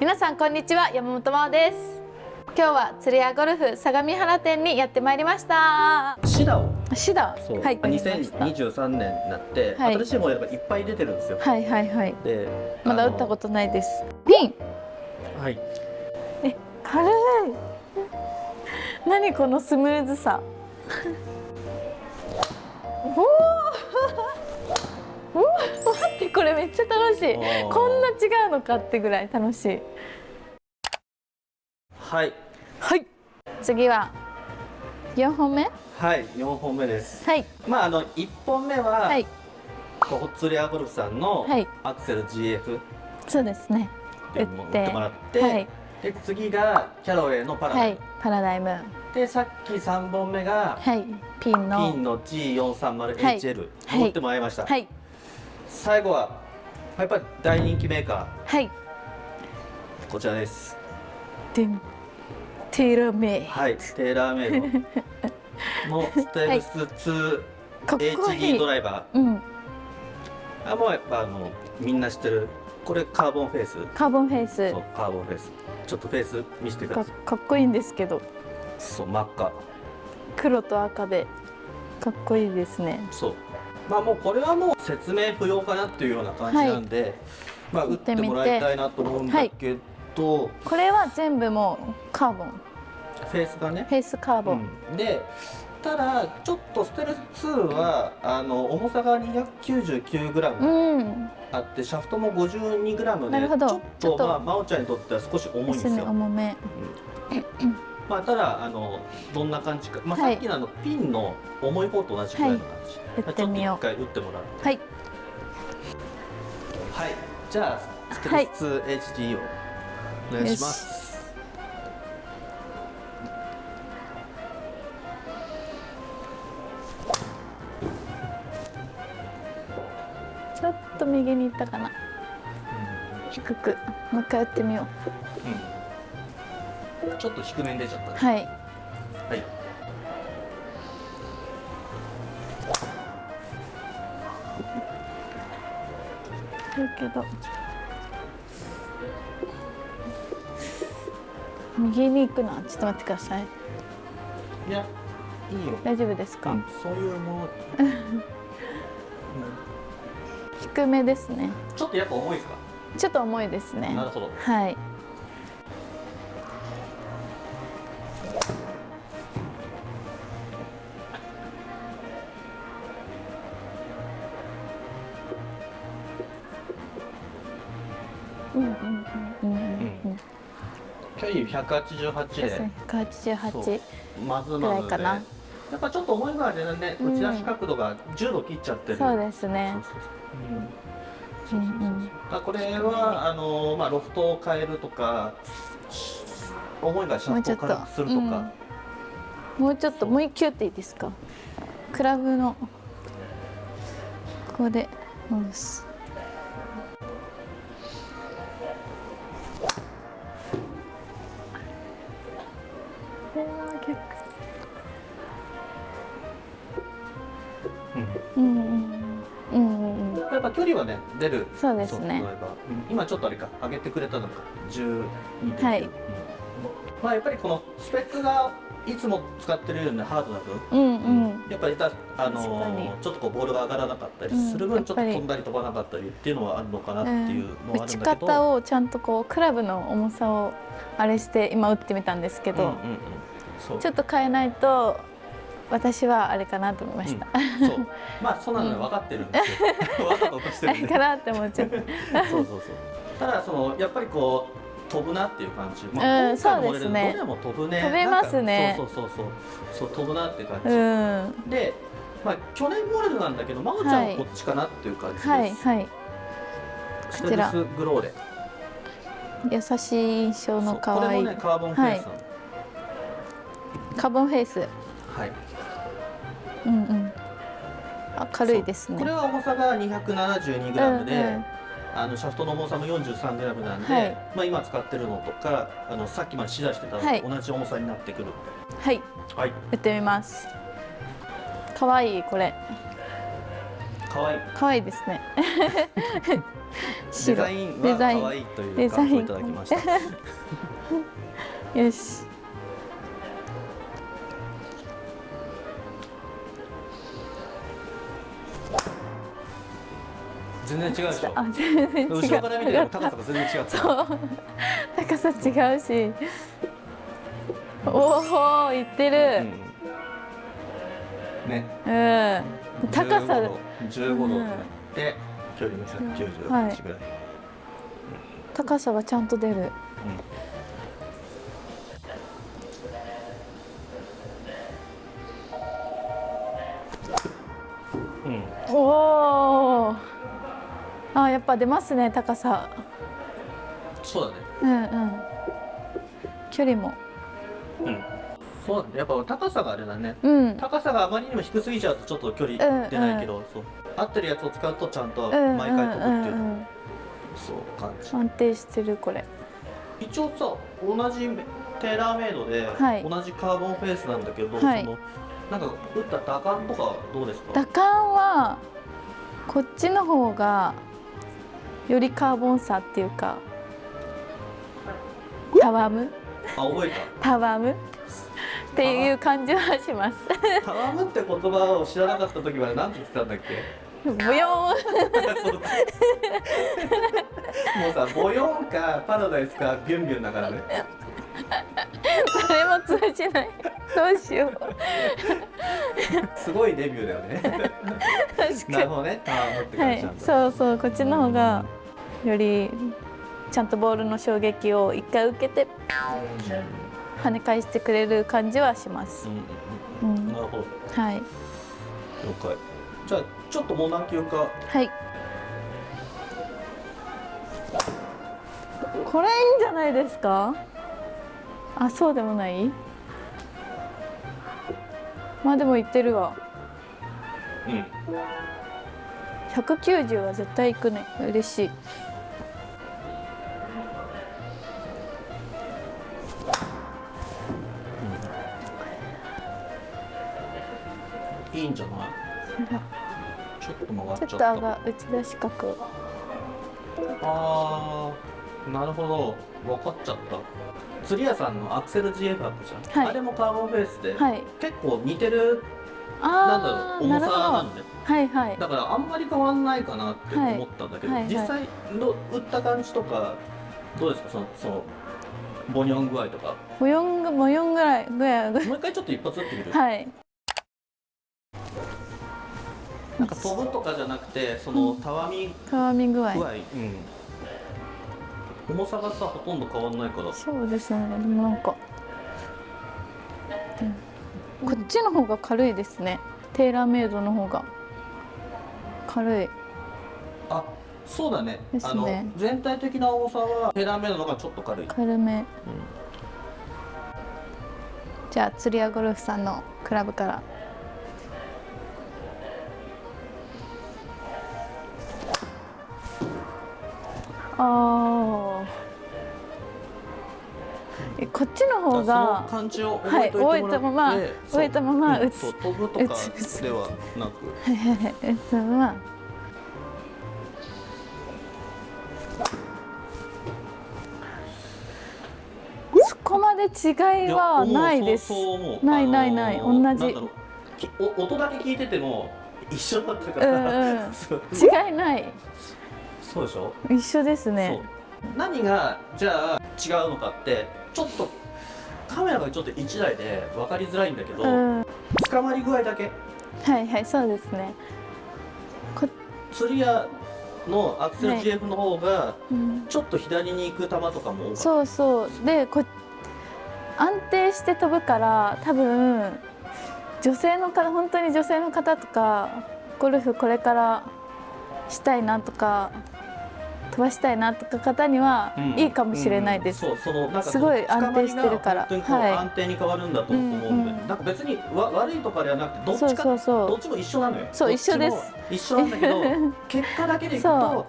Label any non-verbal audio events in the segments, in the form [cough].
皆さんこんにちは山本真央です。今日は釣り屋ゴルフ相模原店にやってまいりました。シダを。シダ？そう、はい。2023年になって、はい。新しいモデルがいっぱい出てるんですよ、はいはいはい。でまだ打ったことないです。ピンはい。軽い。何このスムーズさ。[laughs] おおめっちゃ楽しい。こんな違うのかってぐらい楽しい。はい。はい。次は4本目。はい4本目です。はい。まああの1本目は、はい。ホッツレアゴルフさんのはい。アクセル GF っそうですね。ていうのを売って。もらって、はい。で次がキャロウェイのパラダイム、はい。パラダイム。でさっき3本目がはい。ピンの。ピンの G430HL はい。持ってもらいました、はい。最後はやっぱり大人気メーカはい。ーこちらです。テーラーメイはいテーラーメイド。の [laughs] ステルス2かっこい HD い。ドライバうん。ーあもうやっぱあのみんな知ってる。これカーボンフェイス？カーボンフェイス。そうカーボンフェイス。ちょっとフェイス見せてくかださい。かっこいいんですけど。そう真っ赤。黒と赤でかっこいいですね。そうまあもうこれはもう説明不要かなっていうような感じなんで、まあ打ってもらいたいなと思うんだけど、これは全部もうカーボン。フェイスがね。フェイスカーボン、うん。でただちょっとステルス2はあの重さが 299g うん、あってシャフトも 52g でなるほど。ちょっととまあ真央ちゃんにとっては少し重いんですすよ重めまあただあのどんな感じか、まあ、はい。さっきのあのピンの重い方と同じくらいの感じ、打ってみよちょっと一回打ってもらううはい。はい。じゃあステルス 2HD をお願いします、ちょっと右に行ったかな。低く。もう一回打ってみようんちょっと低めに出ちゃった。はい。はい。だけど。右に行くなちょっと待ってください。いやいいよ、大丈夫ですか、うん、そういうもの、[laughs] 低めですね。ちょっとやっぱ重いですか？ちょっと重いですね。なるほど。はい188で。ですね。188そうまずぐまずでらいかな。やっぱちょっと重いからでね。うん。打ち出し角度が10度切っちゃってる。そうですね。そうそうそう。うんそうそうそううん。うんだからこれはあのまあロフトを変えるとか重いからシャフトをするとか。もうちょっともう一球っていいですか？クラブの。ここで戻すこれは逆うん。うんうんうんうんやっぱ距離はね出る。そうですね。うん。今ちょっとあれか上げてくれたのか。12.9、はい。うん。まあやっぱりこのスペックがいつも使ってるようなハードな分？うんうん。やっぱりたあのに。ちょっとこうボールが上がらなかったりする分、ちょっとうんやっぱり。飛んだり飛ばなかったりっていうのはあるのかなっていうのはあ打ちるんだけど、方をちゃんとこうクラブの重さをあれして今打ってみたんですけど、うんうんちょっと変えないと私はあれかなと思いました、うん。そう。まあそうなのよ。分かってるんですよ。[laughs] [laughs] 分かったとしてあるんで。れかなって思っちゃった。[laughs] そうそうそう。ただそのやっぱりこう飛ぶなっていう感じ、うん今回のモデルそうですね。どれも飛ぶね。飛べますね。そうそうそうそう。そう飛ぶなっていう感じ、うん。で、まあ、去年モデルなんだけど真央ちゃんはこっちかなっていう感じです、はいはい。ステルスグローレ。優しい印象の可愛い。これもねカーボンフェイスなの。カーボンフェイス。はい、うんうん。あ軽いですね。これは重さが 272g で、うんうんあのシャフトの重さも 43g なんで、はい。まあ、今使ってるのとかあのさっきまで試打してたのはい。と同じ重さになってくる。はい。はい。打ってみます。可愛いこれ。かわい。い可愛いですね。デザインは可愛いという感想をいただきました。[laughs] よし全然違うでしょ。あ全然違う。後ろから見ても高さが全然違ったそう。高さ違うし。おおいってる。うん、ね。うん、高さ。15度15度。で、距離が198ぐらい、高さがちゃんと出る。うん、うん。おおあやっぱ出ますね高さ。そうだね。うんうん。距離も。うん。そうだね。やっぱ高さがあれだね。うん。高さがあまりにも低すぎちゃうとちょっと距離出ないけど、そう。合ってるやつを使うとちゃんとうん毎回飛ぶっていう。の、うんうんうんそう感じ。安定してるこれ。一応さ同じテーラーメイドで、はい。同じカーボンフェイスなんだけど、はい。そのなんか打った打感とかどうですか？打感はこっちの方がよりカーボン差っていうかたわむ？あ覚えた。わむ？っていう感じはします。たタワムって言葉を知らなかった時は何て言ってたんだっけ？ボヨもうさボヨンかパラダイスかビュンビュンだからね。それも通じない。どうしよう。すごいデビューだよね。なるほどね。タワムってにはい。そうそう。こっちの方がよりちゃんとボールの衝撃を一回受けて跳ね返してくれる感じはします。うんうんなるほど。はい。了解。じゃあちょっともう何球かはい。これいいんじゃないですか？あそうでもない？まあでも言ってるわ。うん。190は絶対いくね。嬉しいいいんじゃない？ちょっと曲がっちょっとちゃった上が打ち出し角あーなるほど。分かっちゃった。釣り屋さんのアクセル GF あったじゃん、はい。あれもカーボンベースで、はい。結構似てる？なんだろう重さなんで？はいはい。だからあんまり変わんないかなって思ったんだけど、はいはいはい。実際の打った感じとかどうですか？そのそのボニョン具合とか。模様が模様ぐらいぐらいぐらい。もう一回ちょっと一発打ってみる、はいなんか飛ぶとかじゃなくてそのたわみたわみ具合。具合、うん、重さがさほとんど変わんないから。そうですね。でもなんか、うんこっちの方が軽いですね。テーラーメイドの方が。軽い。あそうだね。ですね。あの全体的な重さはテーラーメイドの方がちょっと軽い、軽め。じゃあ釣り屋ゴルフさんのクラブからあー。えこっちの方そのが感じを覚えてはい覚えたまま覚えたまま打つそう飛ぶとか打つ打つ。ではなく。はいはいはいえっとまあ。そこまで違いはないです。ないないない。あのー同じ。音だけ聞いてても一緒だったかうんら、うん。[laughs] そう。違いないそうでしょ、一緒ですね。何がじゃあ違うのかってちょっとカメラがちょっと1台で分かりづらいんだけど、うん。は捕まり具合だけ。いはいそうですね。こ、釣り屋のアクセルはい。GF の方がうん、ちょっと左に行く球とかも多かった。そうそう。でこ安定して飛ぶから多分女性の方本当に女性の方とかゴルフこれからしたいなとか飛ばしたいなとか方にはうん。いいかもしれないです。うん。そうそのなんかすごい安定してるから。安定に変わるんだと思うんで、うんうんなん。か別にわ悪いとかではなくてどっそうちかそう。そどっちも一緒なのよ。そう一緒です。一緒なんだけど [laughs] 結果だけでいくそと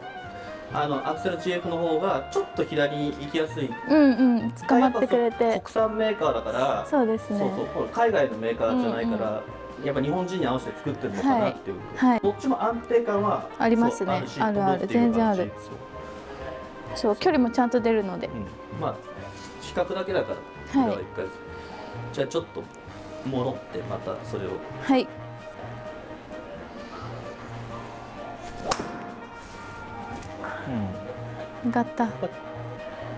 あのアクセル GF の方がちょっと左に行きやすい。うんうん。捕まってくれて。国産メーカーだからそうですね。そうそう海外のメーカーじゃないから、やっぱ日本人に合わせて作ってるのかなっていう、はい。どっちも安定感はありますね。あるある全然あるそう距離もちゃんと出るので。うん、まあ比較だけだからはい。じゃあちょっと戻ってまたそれを。はい。上がった。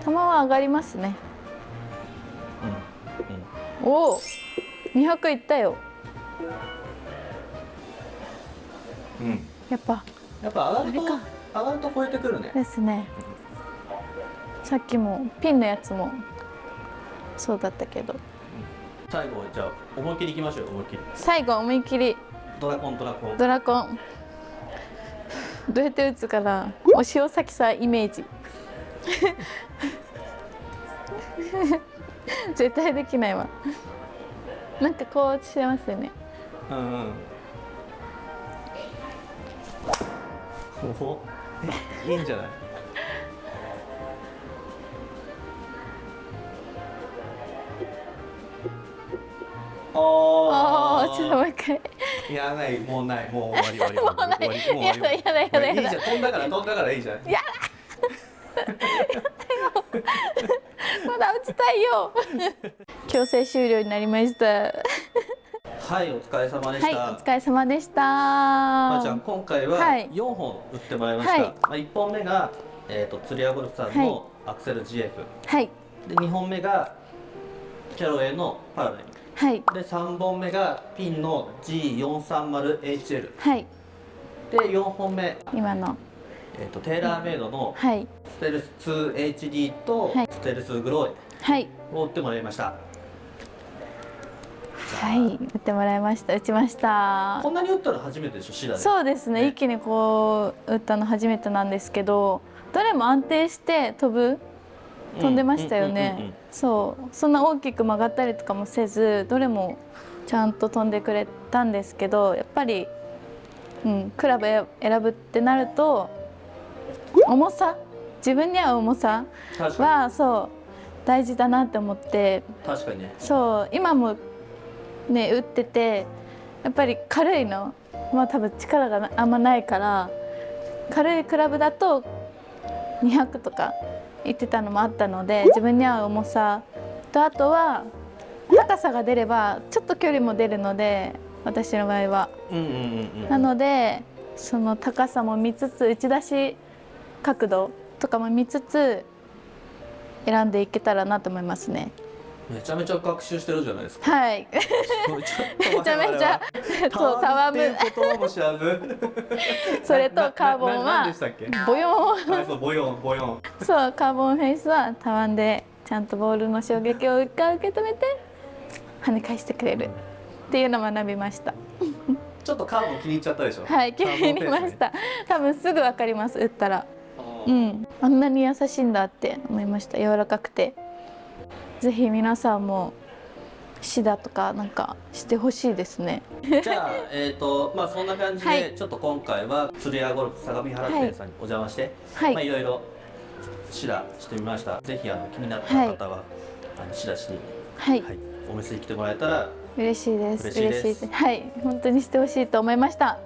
球は上がりますね。うん。おお200いったよ。うん、うん、やっぱ。やっぱ上がると上がると超えてくるね。ですねさっきもピンのやつもそうだったけど。最後はじゃあ思いっきりいきましょう思いっきり。最後思いっきり。ドラコンドラコン。ドラコン。どうやって打つかな。お塩崎さんイメージ。[laughs] 絶対できないわ。なんかこうしてますよね。うんうん。お。えいいんじゃない？あああちょっともう一回。いやないもうないもう終わり終わり終わり終わり。やだやだやだいいじゃん飛んだから飛んだからいいじゃん。やまだ打ちたいよ。強制終了になりました。はいお疲れ様でした、はいお疲れ様でした。まあ、じゃあ今回ははい。4本打ってもらいました、はい。まあ、1本目が、えー、と釣り屋ゴルフさんのアクセル GF、はい。で2本目がキャロウェイのパラダイムはい。で3本目がピンの G430HL はい。で4本目、今の。えー、とテーラーメイドのはい。ステルス 2HD とはい。ステルスグローはい。エを打ってもらいました。はい。打ってもらいました。打ちました。こんなに打ったの初めてでしょ？シダで。そうですね。ね。一気にこう打ったの初めてなんですけどどれも安定して飛ぶ飛んでましたよね。そう。そんな大きく曲がったりとかもせずどれもちゃんと飛んでくれたんですけどやっぱり、うん、クラブ選ぶってなると重さ？自分に合う重さ？はそう大事だなって思って。確かにね。そう今もね打っててやっぱり軽いの？まあ多分力がなあんまないから軽いクラブだと200とか言ってたのもあったので自分に合う重さとあとは高さが出ればちょっと距離も出るので私の場合は。なのでその高さも見つつ打ち出し角度とかも見つつ選んでいけたらなと思いますね。めちゃめちゃ学習してるじゃないですか。はい。めちゃめちゃそうたわむ。[laughs] それとカーボンはボヨはいそうボヨンボヨン。ンそうカーボンフェイスはたわんでちゃんとボールの衝撃を一回受け止めて跳ね返してくれる。っていうのを学びました。ちょっとカーボン気に入っちゃったでしょ？はい気に入りました。多分すぐわかります打ったら。ううんん。あんなに優しいんだって思いました。柔らかくてぜひ皆さんもシダとかなんかしてほしいですね。じゃあえっ、とまあそんな感じで、はい。ちょっと今回は鶴屋ゴルフ相模原店さんにお邪魔して、はい。まあい。ろいろシダしてみました。ぜひあの気になった方は、あのシダしに、はい。はい、お店に来てもらえたら嬉しいです。嬉しいです。はい。本当にしてほしいと思いました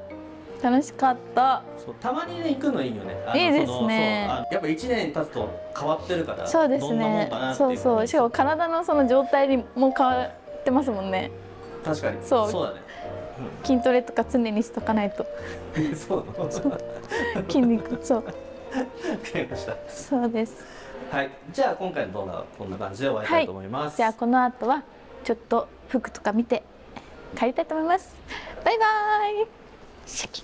楽しかった。そうたまにね行くのいいよね。いいですね。やっぱ1年経つと変わってるからそうですね。そうそう。しかも体のその状態にも変わってますもんね。確かに。そう。そうだね、筋トレとか常にしとかないと。[laughs] う [laughs] ん、そう。筋肉そう。りました。そうです。はい。じゃあ今回の動画はこんな感じで終わりたい。と思います、じゃあこの後はちょっと服とか見て帰りたいと思います。バイバイシャキ